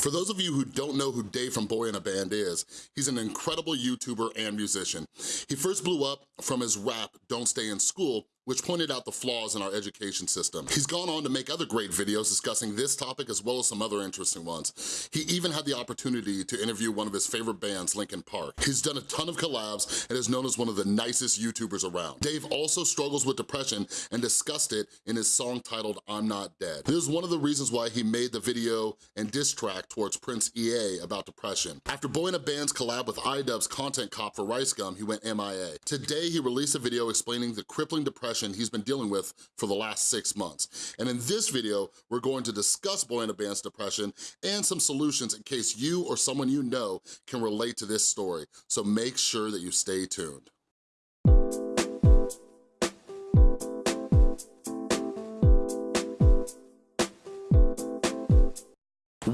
For those of you who don't know who Dave from Boy in a Band is, he's an incredible YouTuber and musician. He first blew up from his rap, Don't Stay in School, which pointed out the flaws in our education system. He's gone on to make other great videos discussing this topic as well as some other interesting ones. He even had the opportunity to interview one of his favorite bands, Linkin Park. He's done a ton of collabs and is known as one of the nicest YouTubers around. Dave also struggles with depression and discussed it in his song titled I'm Not Dead. This is one of the reasons why he made the video and diss track towards Prince EA about depression. After Boy in a Band's collab with iDubbbz Content Cop for Rice Gum, he went MIA. Today, he released a video explaining the crippling depression depression he's been dealing with for the last six months. And in this video, we're going to discuss Boy in a Band's depression and some solutions in case you or someone you know can relate to this story. So make sure that you stay tuned.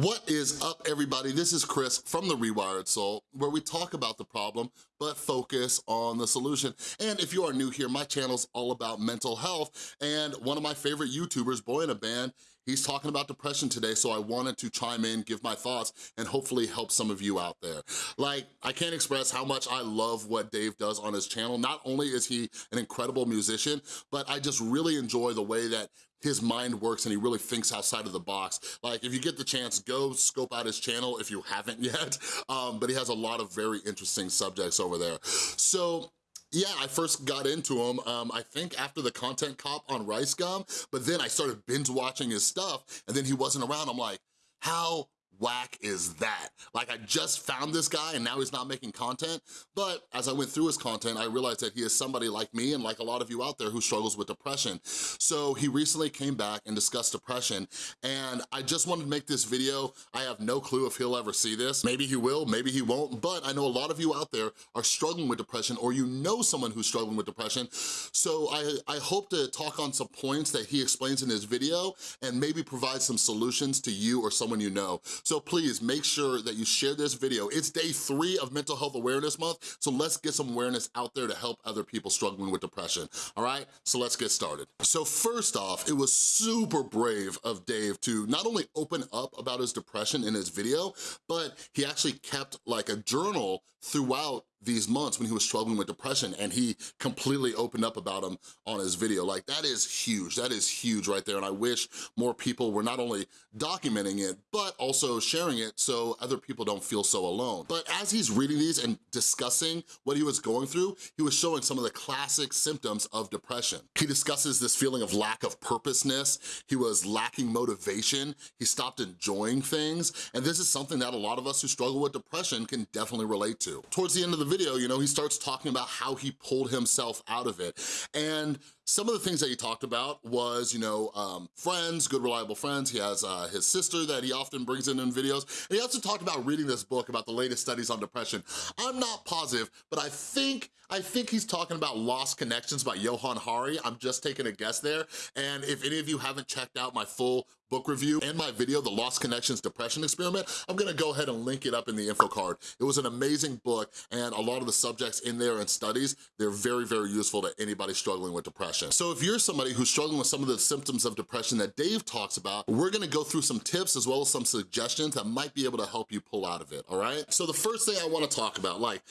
What is up, everybody? This is Chris from The Rewired Soul, where we talk about the problem, but focus on the solution. And if you are new here, my channel's all about mental health, and one of my favorite YouTubers, Boy in a Band, He's talking about depression today, so I wanted to chime in, give my thoughts, and hopefully help some of you out there. Like, I can't express how much I love what Dave does on his channel. Not only is he an incredible musician, but I just really enjoy the way that his mind works and he really thinks outside of the box. Like, if you get the chance, go scope out his channel if you haven't yet, um, but he has a lot of very interesting subjects over there. So yeah, I first got into him, um, I think after the Content Cop on Rice Gum, but then I started binge watching his stuff and then he wasn't around. I'm like, how whack is that? Like I just found this guy and now he's not making content, but as I went through his content, I realized that he is somebody like me and like a lot of you out there who struggles with depression. So he recently came back and discussed depression and I just wanted to make this video. I have no clue if he'll ever see this. Maybe he will, maybe he won't, but I know a lot of you out there are struggling with depression or you know someone who's struggling with depression. So I, I hope to talk on some points that he explains in his video and maybe provide some solutions to you or someone you know. So please make sure that you share this video. It's day three of Mental Health Awareness Month, so let's get some awareness out there to help other people struggling with depression, all right? So let's get started. So first off, it was super brave of Dave to not only open up about his depression in his video, but he actually kept like a journal throughout these months when he was struggling with depression and he completely opened up about him on his video. Like that is huge, that is huge right there. And I wish more people were not only documenting it, but also sharing it so other people don't feel so alone. But as he's reading these and discussing what he was going through, he was showing some of the classic symptoms of depression. He discusses this feeling of lack of purposeness, he was lacking motivation, he stopped enjoying things, and this is something that a lot of us who struggle with depression can definitely relate to. Towards the end of the video, you know, he starts talking about how he pulled himself out of it. And some of the things that he talked about was, you know, um, friends, good reliable friends. He has uh, his sister that he often brings in in videos. And he also talked about reading this book about the latest studies on depression. I'm not positive, but I think I think he's talking about Lost Connections by Johann Hari. I'm just taking a guess there. And if any of you haven't checked out my full book review and my video, The Lost Connections Depression Experiment, I'm gonna go ahead and link it up in the info card. It was an amazing book and a lot of the subjects in there and studies, they're very, very useful to anybody struggling with depression. So if you're somebody who's struggling with some of the symptoms of depression that Dave talks about, we're gonna go through some tips as well as some suggestions that might be able to help you pull out of it, all right? So the first thing I wanna talk about, like,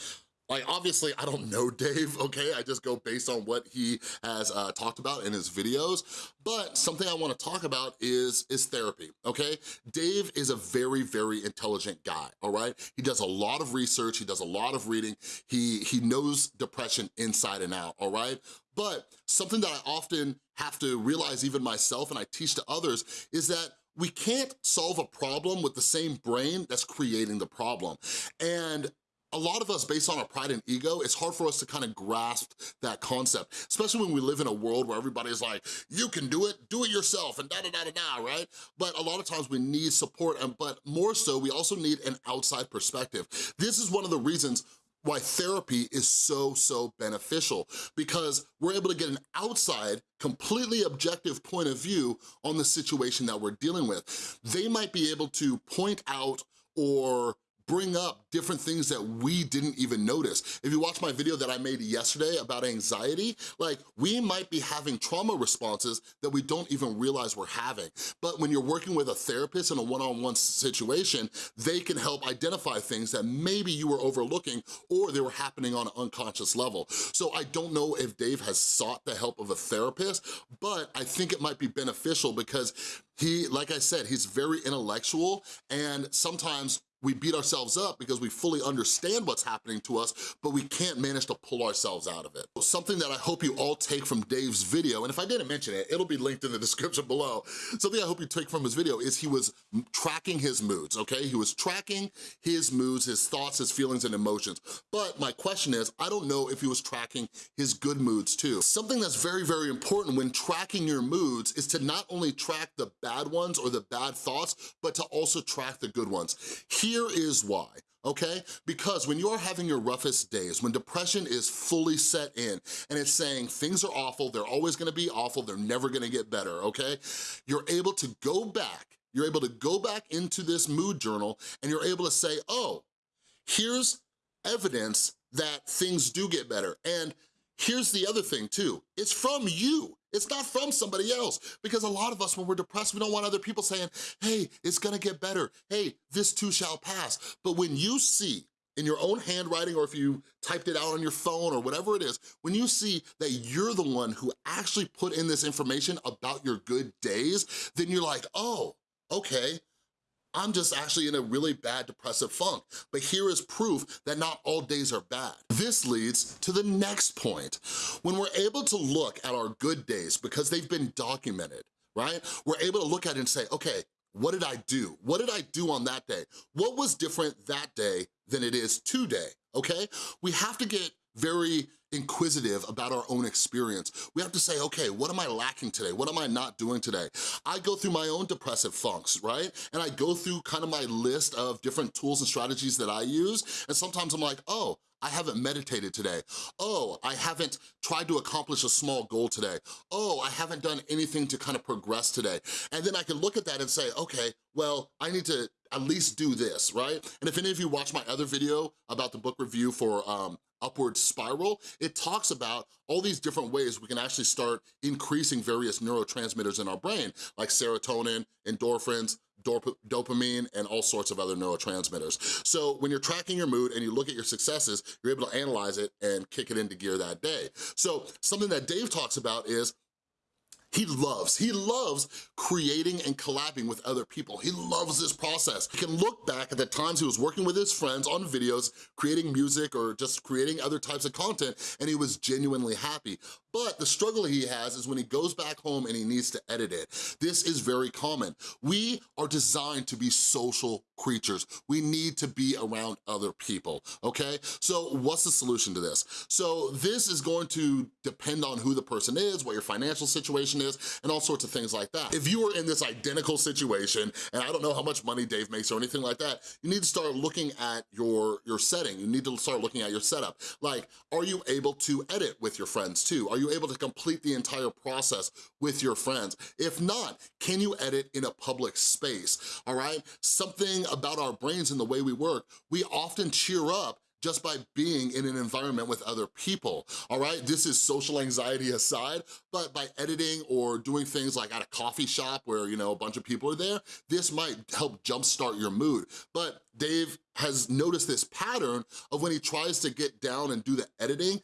like, obviously, I don't know Dave, okay? I just go based on what he has uh, talked about in his videos, but something I wanna talk about is, is therapy, okay? Dave is a very, very intelligent guy, all right? He does a lot of research, he does a lot of reading, he, he knows depression inside and out, all right? But something that I often have to realize even myself and I teach to others is that we can't solve a problem with the same brain that's creating the problem. And a lot of us, based on our pride and ego, it's hard for us to kind of grasp that concept, especially when we live in a world where everybody's like, you can do it, do it yourself, and da-da-da-da-da, right? But a lot of times we need support, and but more so, we also need an outside perspective. This is one of the reasons why therapy is so, so beneficial because we're able to get an outside, completely objective point of view on the situation that we're dealing with. They might be able to point out or bring up different things that we didn't even notice. If you watch my video that I made yesterday about anxiety, like we might be having trauma responses that we don't even realize we're having. But when you're working with a therapist in a one-on-one -on -one situation, they can help identify things that maybe you were overlooking or they were happening on an unconscious level. So I don't know if Dave has sought the help of a therapist, but I think it might be beneficial because he, like I said, he's very intellectual and sometimes we beat ourselves up because we fully understand what's happening to us, but we can't manage to pull ourselves out of it. Something that I hope you all take from Dave's video, and if I didn't mention it, it'll be linked in the description below. Something I hope you take from his video is he was tracking his moods, okay? He was tracking his moods, his thoughts, his feelings, and emotions. But my question is, I don't know if he was tracking his good moods too. Something that's very, very important when tracking your moods is to not only track the bad ones or the bad thoughts, but to also track the good ones. Here here is why okay? Because when you're having your roughest days, when depression is fully set in and it's saying things are awful, they're always gonna be awful, they're never gonna get better, okay? You're able to go back, you're able to go back into this mood journal and you're able to say, oh, here's evidence that things do get better. And here's the other thing too, it's from you. It's not from somebody else because a lot of us, when we're depressed, we don't want other people saying, hey, it's gonna get better. Hey, this too shall pass. But when you see in your own handwriting or if you typed it out on your phone or whatever it is, when you see that you're the one who actually put in this information about your good days, then you're like, oh, okay, I'm just actually in a really bad depressive funk. But here is proof that not all days are bad. This leads to the next point. When we're able to look at our good days because they've been documented, right? We're able to look at it and say, okay, what did I do? What did I do on that day? What was different that day than it is today, okay? We have to get very inquisitive about our own experience. We have to say, okay, what am I lacking today? What am I not doing today? I go through my own depressive funks, right? And I go through kind of my list of different tools and strategies that I use, and sometimes I'm like, oh, I haven't meditated today. Oh, I haven't tried to accomplish a small goal today. Oh, I haven't done anything to kind of progress today. And then I can look at that and say, okay, well, I need to at least do this, right? And if any of you watch my other video about the book review for um, Upward Spiral, it talks about all these different ways we can actually start increasing various neurotransmitters in our brain, like serotonin, endorphins, dopamine, and all sorts of other neurotransmitters. So when you're tracking your mood and you look at your successes, you're able to analyze it and kick it into gear that day. So something that Dave talks about is he loves, he loves creating and collabing with other people. He loves this process. He can look back at the times he was working with his friends on videos, creating music or just creating other types of content, and he was genuinely happy. But the struggle he has is when he goes back home and he needs to edit it. This is very common. We are designed to be social creatures. We need to be around other people, okay? So what's the solution to this? So this is going to depend on who the person is, what your financial situation is, and all sorts of things like that. If you are in this identical situation, and I don't know how much money Dave makes or anything like that, you need to start looking at your, your setting. You need to start looking at your setup. Like, are you able to edit with your friends too? Are you able to complete the entire process with your friends? If not, can you edit in a public space, all right? Something about our brains and the way we work, we often cheer up just by being in an environment with other people, all right? This is social anxiety aside, but by editing or doing things like at a coffee shop where, you know, a bunch of people are there, this might help jumpstart your mood. But Dave has noticed this pattern of when he tries to get down and do the editing,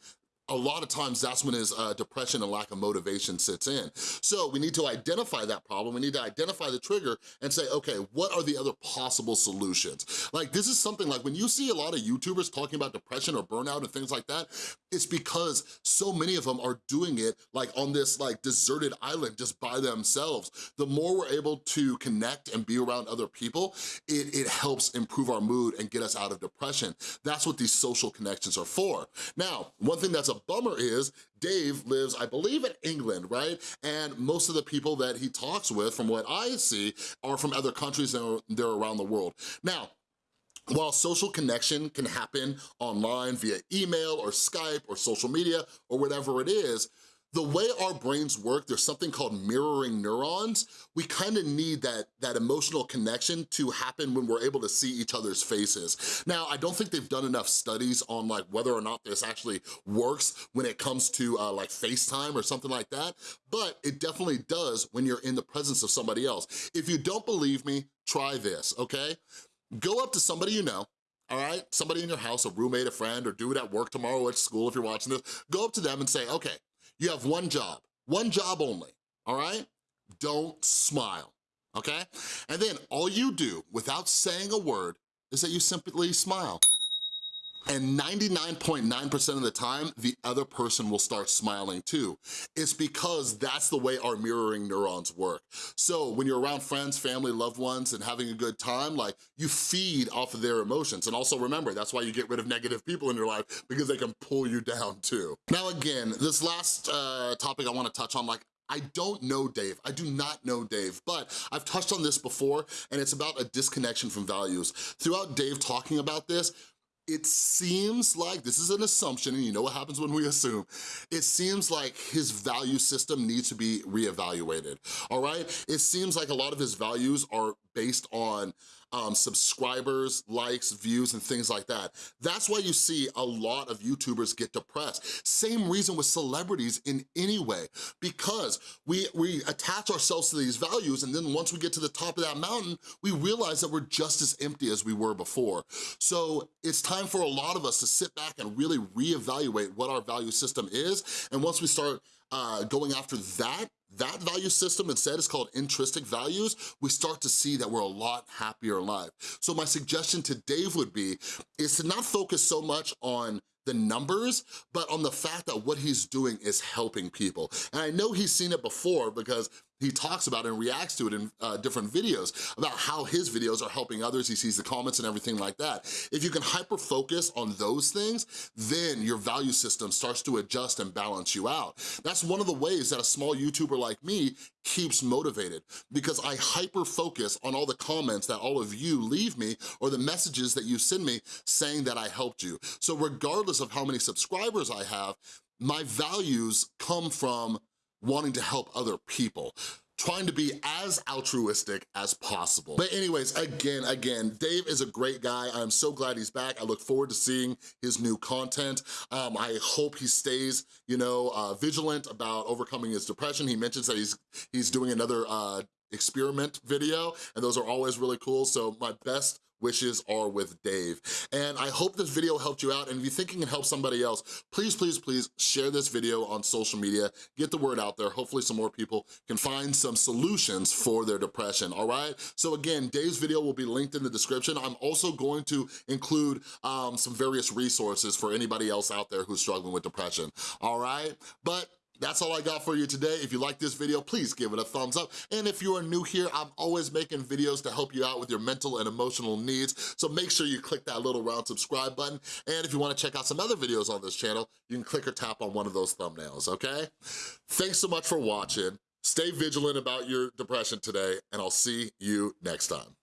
a lot of times that's when his uh, depression and lack of motivation sits in. So we need to identify that problem, we need to identify the trigger and say, okay, what are the other possible solutions? Like this is something like when you see a lot of YouTubers talking about depression or burnout and things like that, it's because so many of them are doing it like on this like deserted island just by themselves. The more we're able to connect and be around other people, it, it helps improve our mood and get us out of depression. That's what these social connections are for. Now, one thing that's a bummer is Dave lives, I believe, in England, right? And most of the people that he talks with, from what I see, are from other countries and they're around the world. Now, while social connection can happen online via email or Skype or social media or whatever it is, the way our brains work, there's something called mirroring neurons. We kind of need that, that emotional connection to happen when we're able to see each other's faces. Now, I don't think they've done enough studies on like whether or not this actually works when it comes to uh, like FaceTime or something like that, but it definitely does when you're in the presence of somebody else. If you don't believe me, try this, okay? Go up to somebody you know, all right? Somebody in your house, a roommate, a friend, or do it at work tomorrow at school if you're watching this. Go up to them and say, okay, you have one job, one job only, all right? Don't smile, okay? And then all you do without saying a word is that you simply smile. And 99.9% of the time, the other person will start smiling too. It's because that's the way our mirroring neurons work. So when you're around friends, family, loved ones, and having a good time, like you feed off of their emotions. And also remember, that's why you get rid of negative people in your life because they can pull you down too. Now again, this last uh, topic I wanna touch on, like I don't know Dave, I do not know Dave, but I've touched on this before and it's about a disconnection from values. Throughout Dave talking about this, it seems like, this is an assumption, and you know what happens when we assume, it seems like his value system needs to be reevaluated, all right? It seems like a lot of his values are based on um, subscribers, likes, views, and things like that. That's why you see a lot of YouTubers get depressed. Same reason with celebrities in any way, because we, we attach ourselves to these values and then once we get to the top of that mountain, we realize that we're just as empty as we were before. So it's time for a lot of us to sit back and really reevaluate what our value system is. And once we start uh, going after that, that value system instead is called intrinsic values, we start to see that we're a lot happier in life. So my suggestion to Dave would be, is to not focus so much on the numbers, but on the fact that what he's doing is helping people. And I know he's seen it before because he talks about and reacts to it in uh, different videos about how his videos are helping others. He sees the comments and everything like that. If you can hyper-focus on those things, then your value system starts to adjust and balance you out. That's one of the ways that a small YouTuber like me keeps motivated because I hyper-focus on all the comments that all of you leave me or the messages that you send me saying that I helped you. So regardless of how many subscribers I have, my values come from wanting to help other people trying to be as altruistic as possible. But anyways, again, again, Dave is a great guy. I'm so glad he's back. I look forward to seeing his new content. Um, I hope he stays, you know, uh, vigilant about overcoming his depression. He mentions that he's he's doing another uh, experiment video, and those are always really cool. So my best wishes are with Dave. And I hope this video helped you out, and if you think it can help somebody else, please, please, please share this video on social media, get the word out there. Hopefully some more people can find some solutions for their depression, all right? So again, Dave's video will be linked in the description. I'm also going to include um, some various resources for anybody else out there who's struggling with depression, all right? But that's all I got for you today. If you like this video, please give it a thumbs up. And if you are new here, I'm always making videos to help you out with your mental and emotional needs. So make sure you click that little round subscribe button. And if you wanna check out some other videos on this channel, you can click or tap on one of those thumbnails, okay? Thanks so much for watching. Stay vigilant about your depression today, and I'll see you next time.